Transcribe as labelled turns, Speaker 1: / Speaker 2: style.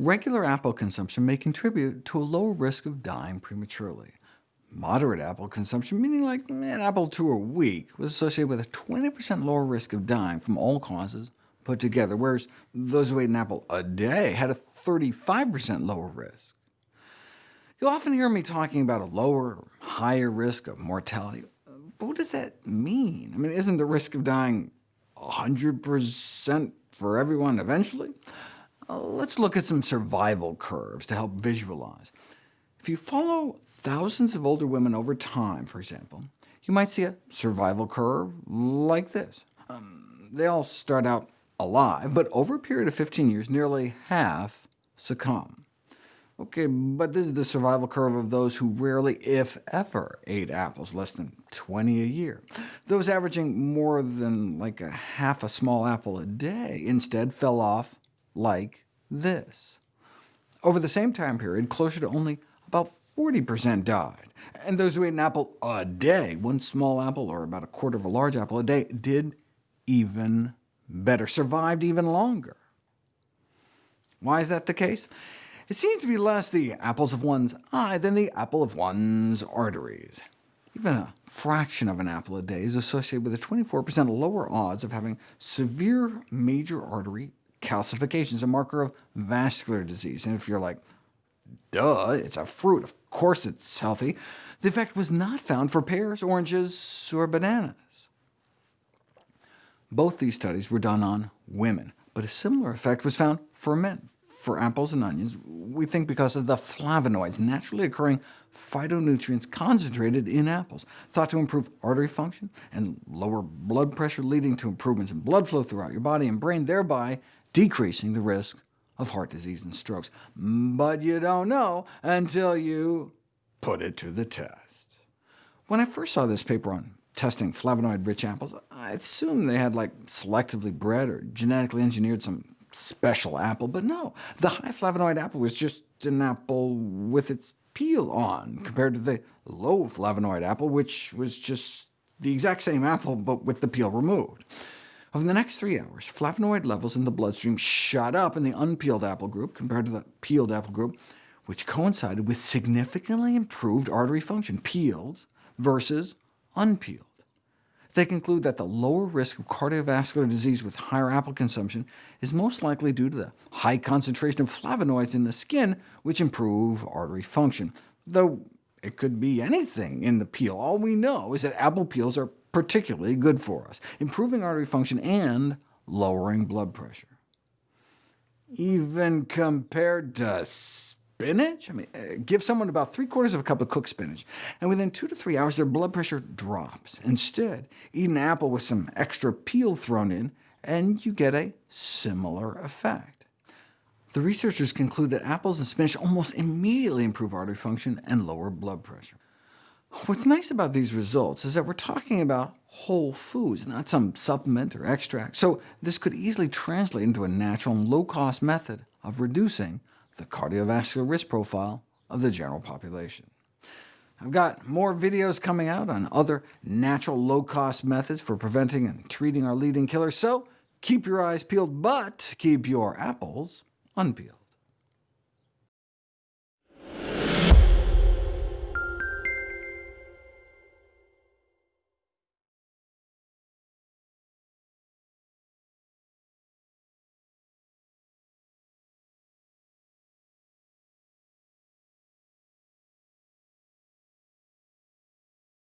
Speaker 1: Regular apple consumption may contribute to a lower risk of dying prematurely. Moderate apple consumption, meaning like an apple two a week, was associated with a 20% lower risk of dying from all causes put together, whereas those who ate an apple a day had a 35% lower risk. You'll often hear me talking about a lower or higher risk of mortality. But what does that mean? I mean, isn't the risk of dying 100% for everyone eventually? Let's look at some survival curves to help visualize. If you follow thousands of older women over time, for example, you might see a survival curve like this. Um, they all start out alive, but over a period of 15 years, nearly half succumb. OK, but this is the survival curve of those who rarely, if ever, ate apples, less than 20 a year. Those averaging more than like a half a small apple a day instead fell off like this. Over the same time period, closer to only about 40% died, and those who ate an apple a day, one small apple or about a quarter of a large apple a day, did even better, survived even longer. Why is that the case? It seems to be less the apples of one's eye than the apple of one's arteries. Even a fraction of an apple a day is associated with a 24% lower odds of having severe major artery calcifications, a marker of vascular disease. And if you're like, duh, it's a fruit, of course it's healthy, the effect was not found for pears, oranges, or bananas. Both these studies were done on women, but a similar effect was found for men. For apples and onions, we think because of the flavonoids, naturally occurring phytonutrients concentrated in apples, thought to improve artery function and lower blood pressure, leading to improvements in blood flow throughout your body and brain, thereby decreasing the risk of heart disease and strokes. But you don't know until you put it to the test. When I first saw this paper on testing flavonoid-rich apples, I assumed they had like selectively bred or genetically engineered some special apple, but no. The high flavonoid apple was just an apple with its peel on, compared to the low flavonoid apple, which was just the exact same apple, but with the peel removed. Over the next three hours, flavonoid levels in the bloodstream shot up in the unpeeled apple group compared to the peeled apple group, which coincided with significantly improved artery function, peeled versus unpeeled. They conclude that the lower risk of cardiovascular disease with higher apple consumption is most likely due to the high concentration of flavonoids in the skin, which improve artery function, though it could be anything in the peel. All we know is that apple peels are particularly good for us, improving artery function and lowering blood pressure. Even compared to spinach? I mean, uh, give someone about three-quarters of a cup of cooked spinach, and within two to three hours their blood pressure drops. Instead, eat an apple with some extra peel thrown in, and you get a similar effect. The researchers conclude that apples and spinach almost immediately improve artery function and lower blood pressure. What's nice about these results is that we're talking about whole foods, not some supplement or extract, so this could easily translate into a natural and low-cost method of reducing the cardiovascular risk profile of the general population. I've got more videos coming out on other natural low-cost methods for preventing and treating our leading killers, so keep your eyes peeled, but keep your apples unpeeled.